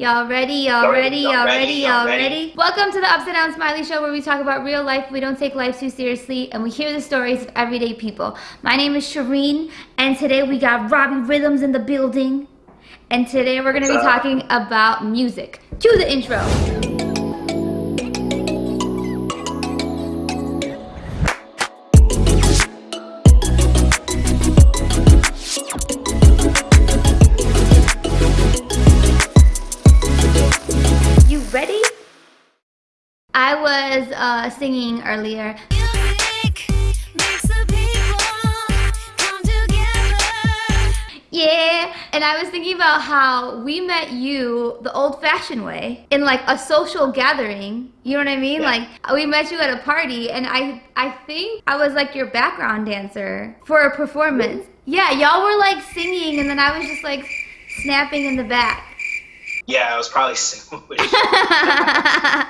Y'all ready? Y'all ready? Y'all ready? Y'all ready? Welcome to the Upside Down Smiley Show where we talk about real life. We don't take life too seriously and we hear the stories of everyday people. My name is Shireen and today we got Robbie Rhythms in the building. And today we're going to be talking about music. Cue the intro. I was uh, singing earlier. Yeah, and I was thinking about how we met you the old-fashioned way in like a social gathering. You know what I mean? Yeah. Like we met you at a party, and I I think I was like your background dancer for a performance. Yeah, y'all were like singing, and then I was just like snapping in the back. Yeah, I was probably singing.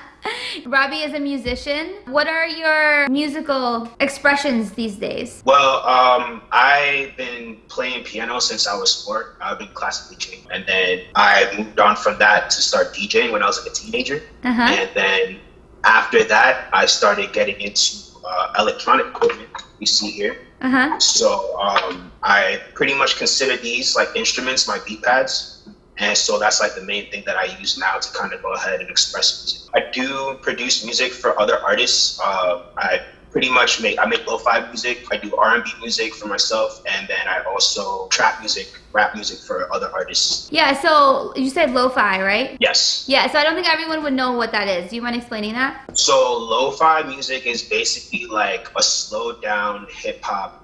Robbie is a musician. What are your musical expressions these days? Well, um, I've been playing piano since I was four. I've been classically trained. And then I moved on from that to start DJing when I was like a teenager. Uh-huh. And then after that, I started getting into uh, electronic equipment you see here. Uh-huh. So um, I pretty much consider these like instruments, my beat pads. And so that's like the main thing that I use now to kind of go ahead and express music. I do produce music for other artists. Uh, I pretty much make I make lo-fi music. I do R&B music for myself, and then I also trap music, rap music for other artists. Yeah. So you said lo-fi, right? Yes. Yeah. So I don't think everyone would know what that is. Do you mind explaining that? So lo-fi music is basically like a slowed down hip hop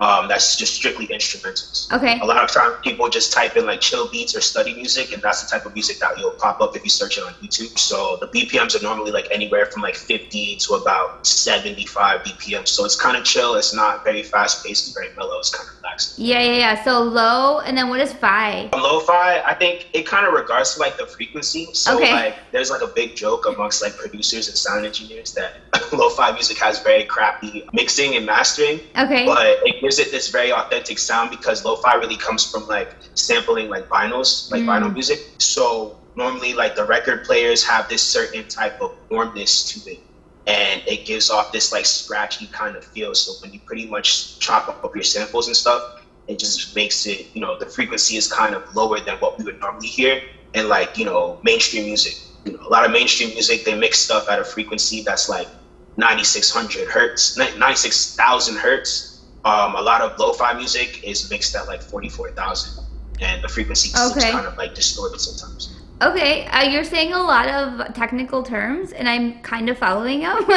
um, that's just strictly instrumentals. Okay. A lot of times people just type in like chill beats or study music, and that's the type of music that you'll pop up if you search it on YouTube. So the BPMs are normally like anywhere from like 50 to about 75 BPM. So it's kind of chill. It's not very fast paced and very mellow. It's kind of relaxed. Yeah, yeah, yeah. So low, and then what is fi? Lo-fi, I think it kind of regards to like the frequency. So okay. like there's like a big joke amongst like producers and sound engineers that lo-fi music has very crappy mixing and mastering. Okay. But it gives it this very authentic sound because lo-fi really comes from like sampling like vinyls, like mm. vinyl music. So normally like the record players have this certain type of warmness to it and it gives off this like scratchy kind of feel. So when you pretty much chop up your samples and stuff, it just makes it, you know, the frequency is kind of lower than what we would normally hear in like, you know, mainstream music. You know, a lot of mainstream music, they mix stuff at a frequency that's like 9600 hertz, 96,000 hertz um, a lot of lo-fi music is mixed at like 44,000 and the frequency okay. kind of like distorted sometimes. Okay, uh, you're saying a lot of technical terms, and I'm kind of following them.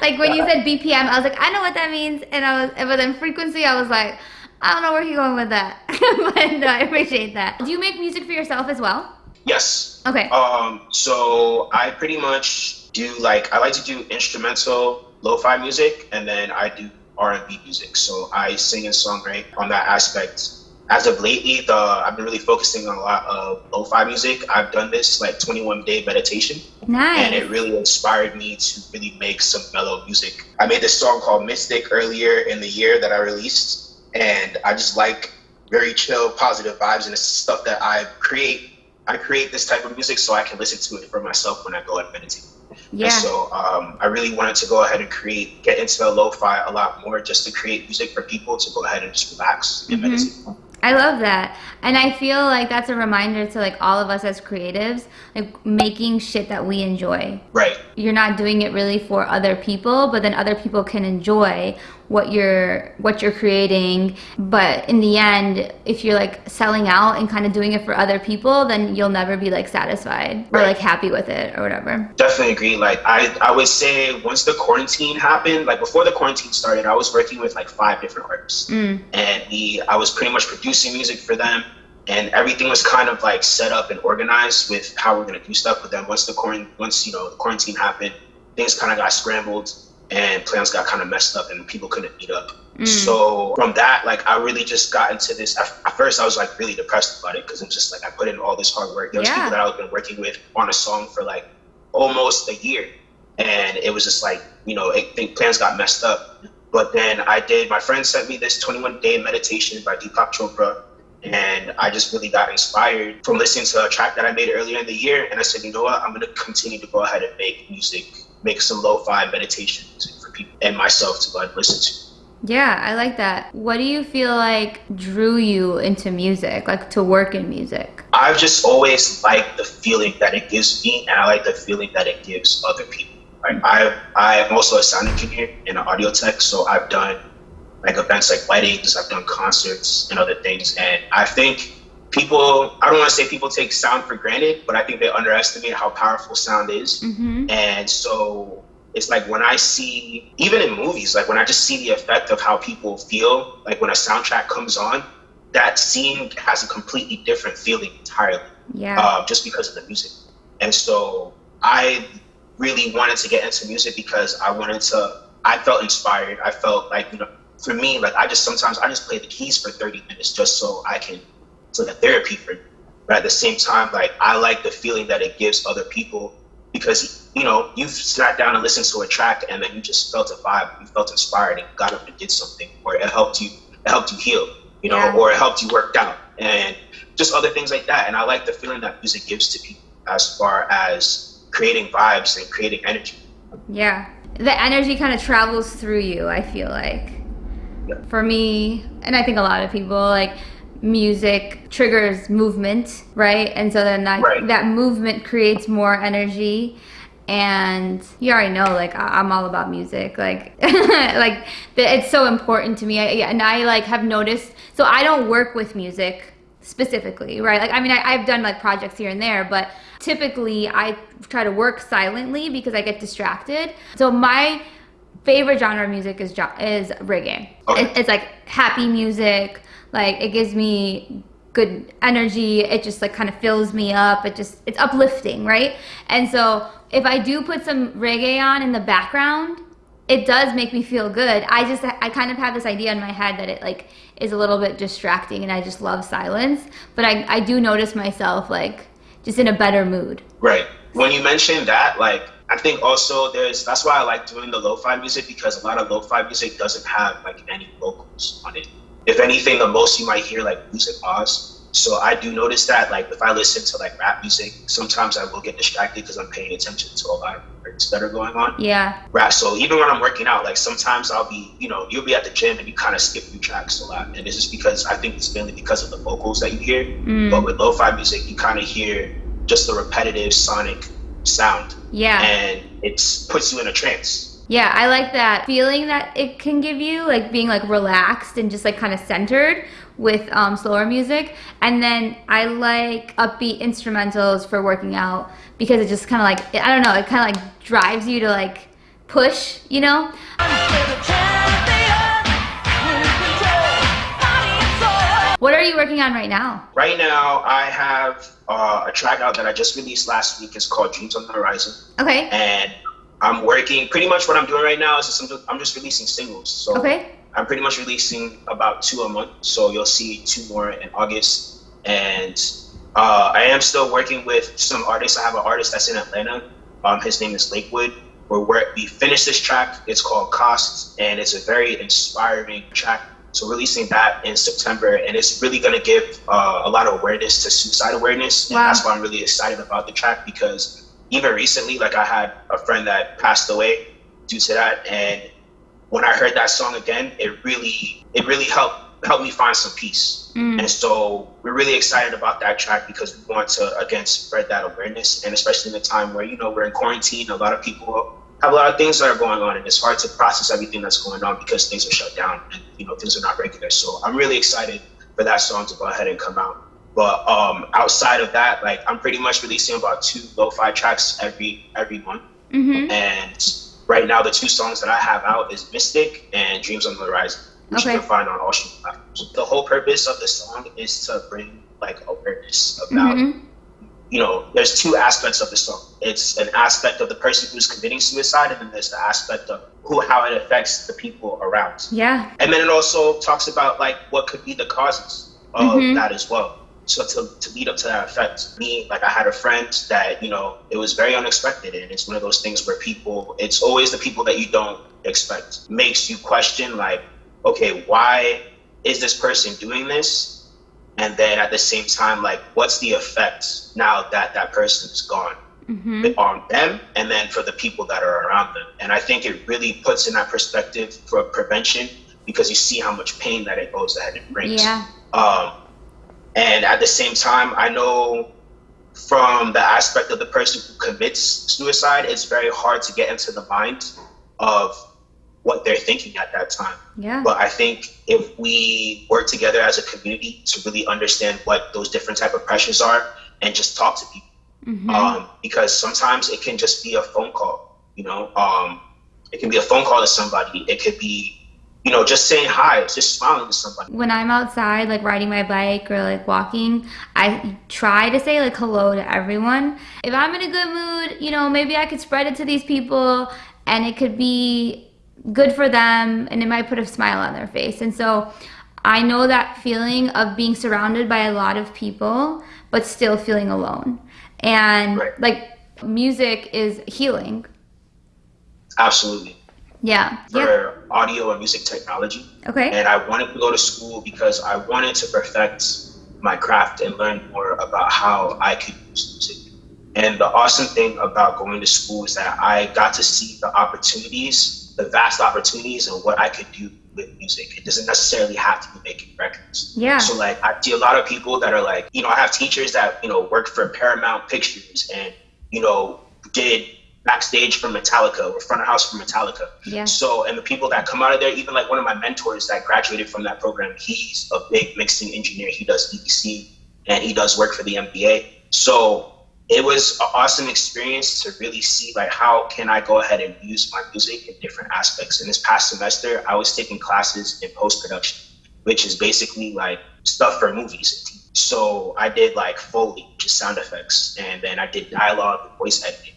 like when you said BPM, I was like, I know what that means, and I was, but then frequency, I was like, I don't know where you're going with that, but no, I appreciate that. Do you make music for yourself as well? Yes. Okay. Um. So I pretty much do like I like to do instrumental lo-fi music, and then I do R&B music. So I sing and songwrite on that aspect. As of lately, the I've been really focusing on a lot of lo-fi music. I've done this like 21 day meditation. Nice. And it really inspired me to really make some mellow music. I made this song called Mystic earlier in the year that I released. And I just like very chill, positive vibes. And it's stuff that I create. I create this type of music so I can listen to it for myself when I go and meditate. Yeah. And so um, I really wanted to go ahead and create, get into the lo-fi a lot more, just to create music for people to go ahead and just relax and mm-hmm. meditate. I love that. And I feel like that's a reminder to like all of us as creatives, like making shit that we enjoy. Right. You're not doing it really for other people, but then other people can enjoy what you're what you're creating but in the end if you're like selling out and kind of doing it for other people then you'll never be like satisfied or like happy with it or whatever. Definitely agree. Like i i would say once the quarantine happened like before the quarantine started i was working with like five different artists. Mm. and we i was pretty much producing music for them and everything was kind of like set up and organized with how we're gonna do stuff. with them once the quarantine, once you know the quarantine happened, things kind of got scrambled and plans got kind of messed up and people couldn't meet up. Mm. So from that, like I really just got into this. At, at first, I was like really depressed about it because I'm just like I put in all this hard work. There was yeah. people that I've been working with on a song for like almost a year, and it was just like you know, I think plans got messed up. But then I did. My friend sent me this 21 day meditation by Deepak Chopra, And I just really got inspired from listening to a track that I made earlier in the year. And I said, you know what? I'm going to continue to go ahead and make music, make some lo fi meditation music for people and myself to go and listen to. Yeah, I like that. What do you feel like drew you into music, like to work in music? I've just always liked the feeling that it gives me, and I like the feeling that it gives other people. Like I, I'm also a sound engineer and an audio tech, so I've done like events like weddings, I've done concerts and other things, and I think people i don't want to say people take sound for granted but i think they underestimate how powerful sound is mm-hmm. and so it's like when I see, even in movies, like when I just see the effect of how people feel, like when a soundtrack comes on, that scene has a completely different feeling entirely. Yeah. Uh, just because of the music. And so I really wanted to get into music because I wanted to, I felt inspired. I felt like, you know, for me, like I just sometimes I just play the keys for 30 minutes just so I can, it's like a therapy for me. But at the same time, like I like the feeling that it gives other people because you know you've sat down and listened to a track and then you just felt a vibe, you felt inspired and got up and did something, or it helped you, it helped you heal, you know, yeah. or it helped you work out, and just other things like that. And I like the feeling that music gives to people as far as creating vibes and creating energy. Yeah, the energy kind of travels through you. I feel like. Yeah. For me, and I think a lot of people like music triggers movement, right? And so then that, right. that movement creates more energy. And you already know, like I'm all about music, like like it's so important to me. I, and I like have noticed. So I don't work with music specifically, right? Like I mean, I, I've done like projects here and there, but typically I try to work silently because I get distracted. So my favorite genre of music is is reggae. It, it's like happy music like it gives me good energy. It just like kind of fills me up. It just it's uplifting right? And so if i do put some reggae on in the background it does make me feel good. I just i kind of have this idea in my head that it like is a little bit distracting and i just love silence. But i i do notice myself like just in a better mood. Right. When you mentioned that like I think also there's that's why I like doing the lo-fi music because a lot of lo-fi music doesn't have like any vocals on it if anything, the most you might hear like music pause. So I do notice that, like, if I listen to like rap music, sometimes I will get distracted because I'm paying attention to a lot of things that are going on. Yeah. Rap. So even when I'm working out, like sometimes I'll be, you know, you'll be at the gym and you kind of skip through tracks a lot, and this is because I think it's mainly because of the vocals that you hear. Mm. But with lo-fi music, you kind of hear just the repetitive sonic sound. Yeah. And it puts you in a trance. Yeah, I like that feeling that it can give you, like being like relaxed and just like kind of centered with um, slower music. And then I like upbeat instrumentals for working out because it just kind of like, I don't know, it kind of like drives you to like push, you know? What are you working on right now? Right now, I have uh, a track out that I just released last week. It's called Dreams on the Horizon. Okay. And I'm working. Pretty much what I'm doing right now is just, I'm just releasing singles. So okay. I'm pretty much releasing about two a month. So you'll see two more in August. And uh, I am still working with some artists. I have an artist that's in Atlanta. Um, his name is Lakewood. Where we're, we finished this track. It's called Costs, and it's a very inspiring track. So releasing that in September, and it's really going to give uh, a lot of awareness to suicide awareness, and wow. that's why I'm really excited about the track because even recently, like I had a friend that passed away due to that, and when I heard that song again, it really it really helped helped me find some peace. Mm. And so we're really excited about that track because we want to again spread that awareness, and especially in a time where you know we're in quarantine, a lot of people have a lot of things that are going on, and it's hard to process everything that's going on because things are shut down and you know things are not regular. So I'm really excited for that song to go ahead and come out. But um, outside of that, like I'm pretty much releasing about two lo-fi tracks every every month. Mm-hmm. And right now, the two songs that I have out is Mystic and Dreams on the Horizon, which okay. you can find on all streaming platforms. The whole purpose of the song is to bring like awareness about. Mm-hmm. You know, there's two aspects of the song. It's an aspect of the person who's committing suicide, and then there's the aspect of who, how it affects the people around. Yeah. And then it also talks about like what could be the causes of mm-hmm. that as well so to, to lead up to that effect, me, like I had a friend that, you know, it was very unexpected. And it's one of those things where people, it's always the people that you don't expect, makes you question, like, okay, why is this person doing this? and then at the same time, like what's the effect now that that person is gone hmm on them, and then for the people that are around them. And I think it really puts in that perspective for prevention because you see how much pain that it goes ahead and brings. Yeah. Um, and at the same time, I know from the aspect of the person who commits suicide, it's very hard to get into the mind of what they're thinking at that time. Yeah. But I think if we work together as a community to really understand what those different type of pressures are and just talk to people, hmm um, because sometimes it can just be a phone call. You know, um, it can be a phone call to somebody. It could be, you know, just saying hi, just smiling to somebody. when I'm outside, like riding my bike or like walking, I try to say like hello to everyone. If I'm in a good mood, you know, maybe I could spread it to these people and it could be good for them and it might put a smile on their face. And so I know that feeling of being surrounded by a lot of people, but still feeling alone. And Right. like music is healing. Absolutely. Yeah. Yeah. For audio and music technology. Okay. And I wanted to go to school because I wanted to perfect my craft and learn more about how I could use music. And the awesome thing about going to school is that I got to see the opportunities, the vast opportunities, and what I could do with music. It doesn't necessarily have to be making records. Yeah. So like I see a lot of people that are like, you know, I have teachers that, you know, work for Paramount Pictures and, you know, did backstage for Metallica or front of house for Metallica. Yeah. So and the people that come out of there, even like one of my mentors that graduated from that program, he's a big mixing engineer. He does EDC and he does work for the NBA. So it was an awesome experience to really see like how can I go ahead and use my music in different aspects. And this past semester, I was taking classes in post production, which is basically like stuff for movies. and TV. So I did like Foley, which is sound effects, and then I did dialogue and voice editing.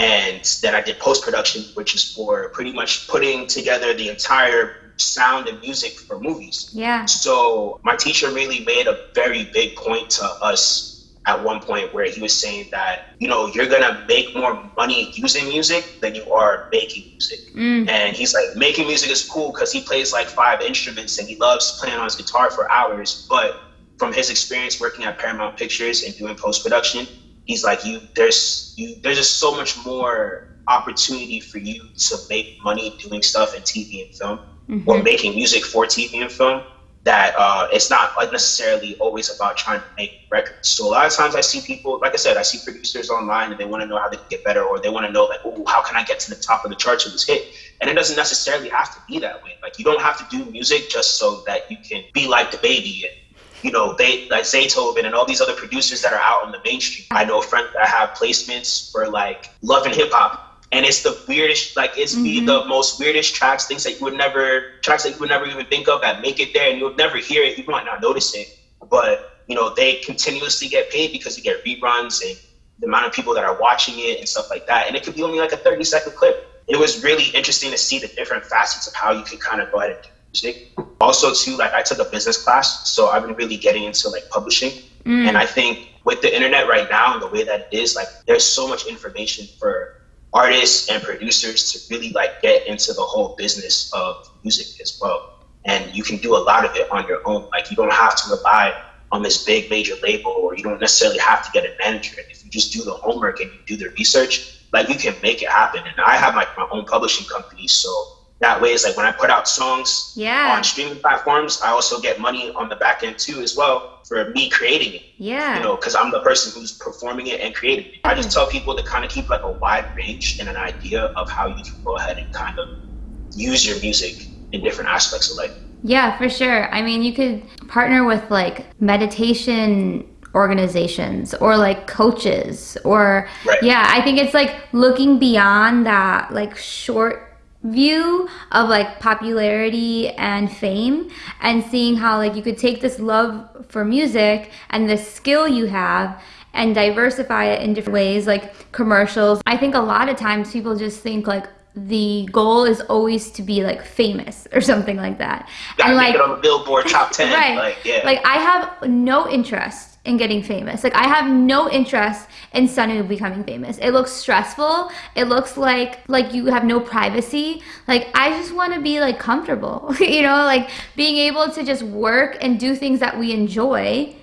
And then I did post production, which is for pretty much putting together the entire sound and music for movies. Yeah. So my teacher really made a very big point to us at one point where he was saying that, you know, you're gonna make more money using music than you are making music. Mm. And he's like, making music is cool because he plays like five instruments and he loves playing on his guitar for hours. But from his experience working at Paramount Pictures and doing post production, he's like, you there's you there's just so much more opportunity for you to make money doing stuff in TV and film or Mhm. making music for TV and film that uh, it's not like necessarily always about trying to make records. So a lot of times I see people, like I said, I see producers online and they want to know how they can get better, or they want to know like, oh, how can I get to the top of the charts of this hit? And it doesn't necessarily have to be that way. Like you don't have to do music just so that you can be like the baby and you know, they like Zaytoven and all these other producers that are out on the mainstream. I know friends that have placements for like love and hip hop. And it's the weirdest, like it's be Mhm. the most weirdest tracks, things that you would never, tracks that you would never even think of that make it there, and you'll never hear it. You might not notice it, but you know they continuously get paid because you get reruns and the amount of people that are watching it and stuff like that. And it could be only like a thirty second clip. It was really interesting to see the different facets of how you could kind of go ahead and do music. Also, too, like I took a business class, so I've been really getting into like publishing. Mm. And I think with the internet right now and the way that it is, like there's so much information for artists and producers to really like get into the whole business of music as well. And you can do a lot of it on your own. Like you don't have to rely on this big major label or you don't necessarily have to get a manager. If you just do the homework and you do the research, like you can make it happen. And I have like my own publishing company, so that way is like when I put out songs Yeah. on streaming platforms, I also get money on the back end too as well for me creating it Yeah. you know, because I'm the person who's performing it and creating it. I just mm. tell people to kind of keep like a wide range and an idea of how you can go ahead and kind of use your music in different aspects of life. Yeah, for sure. I mean, you could partner with like meditation organizations or like coaches or Right. yeah, I think it's like looking beyond that like short view of like popularity and fame and seeing how like you could take this love for music and this skill you have and diversify it in different ways like commercials. I think a lot of times people just think like the goal is always to be like famous or something like that. Gotta and make like it on the Billboard top ten. right Like, yeah. like i have no interest in getting famous like i have no interest in suddenly becoming famous it looks stressful it looks like like you have no privacy like i just want to be like comfortable you know like being able to just work and do things that we enjoy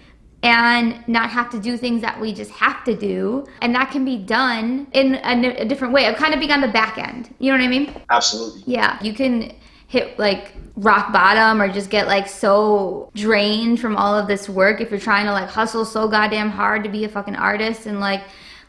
and not have to do things that we just have to do. And that can be done in a, a different way of kind of being on the back end. You know what I mean? Absolutely. Yeah. You can hit like rock bottom or just get like so drained from all of this work if you're trying to like hustle so goddamn hard to be a fucking artist and like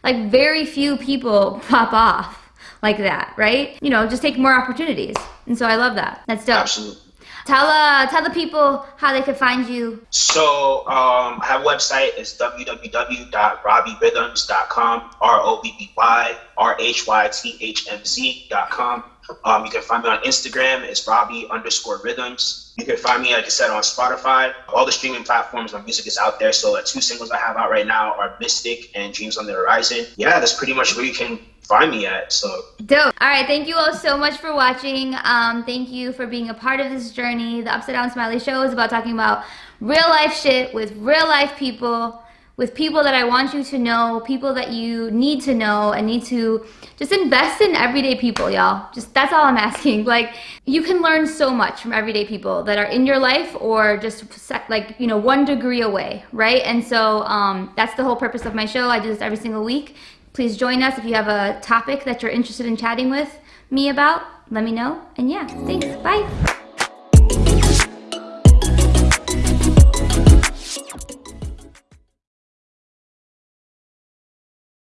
like very few people pop off like that, right? You know, just take more opportunities. And so I love that. That's dope. Absolutely. Tell uh tell the people how they can find you. So um, I have a website. It's www.robbyrhythmz.com. R O B B Y R H Y T H M Z.com. Um, you can find me on Instagram. It's Robbie underscore Rhythms. You can find me, like I said, on Spotify. All the streaming platforms, my music is out there. So the two singles I have out right now are Mystic and Dreams on the Horizon. Yeah, that's pretty much where you can find me at. So dope. All right, thank you all so much for watching. Um, thank you for being a part of this journey. The Upside Down Smiley Show is about talking about real life shit with real life people with people that I want you to know, people that you need to know and need to just invest in everyday people, y'all. Just that's all I'm asking. Like you can learn so much from everyday people that are in your life or just like, you know, one degree away, right? And so um, that's the whole purpose of my show. I do this every single week. Please join us if you have a topic that you're interested in chatting with me about. Let me know. And yeah, thanks. Bye.